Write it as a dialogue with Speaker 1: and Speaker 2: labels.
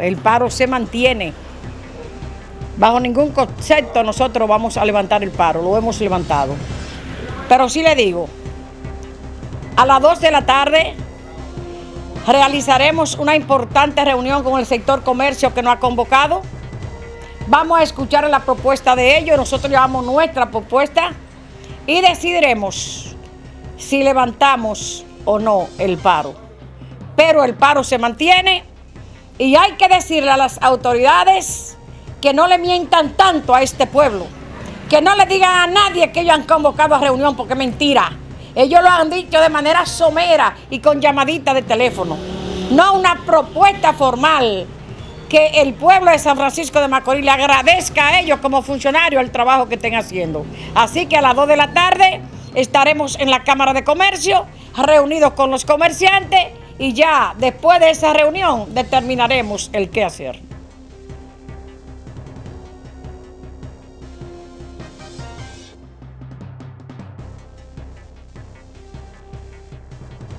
Speaker 1: El paro se mantiene. Bajo ningún concepto nosotros vamos a levantar el paro, lo hemos levantado. Pero sí le digo, a las 2 de la tarde realizaremos una importante reunión con el sector comercio que nos ha convocado. Vamos a escuchar la propuesta de ellos, nosotros llevamos nuestra propuesta y decidiremos si levantamos o no el paro. Pero el paro se mantiene y hay que decirle a las autoridades que no le mientan tanto a este pueblo, que no le digan a nadie que ellos han convocado a reunión porque es mentira. Ellos lo han dicho de manera somera y con llamadita de teléfono. No una propuesta formal que el pueblo de San Francisco de Macorís le agradezca a ellos como funcionarios el trabajo que estén haciendo. Así que a las 2 de la tarde estaremos en la Cámara de Comercio, reunidos con los comerciantes y ya después de esa reunión determinaremos el qué hacer.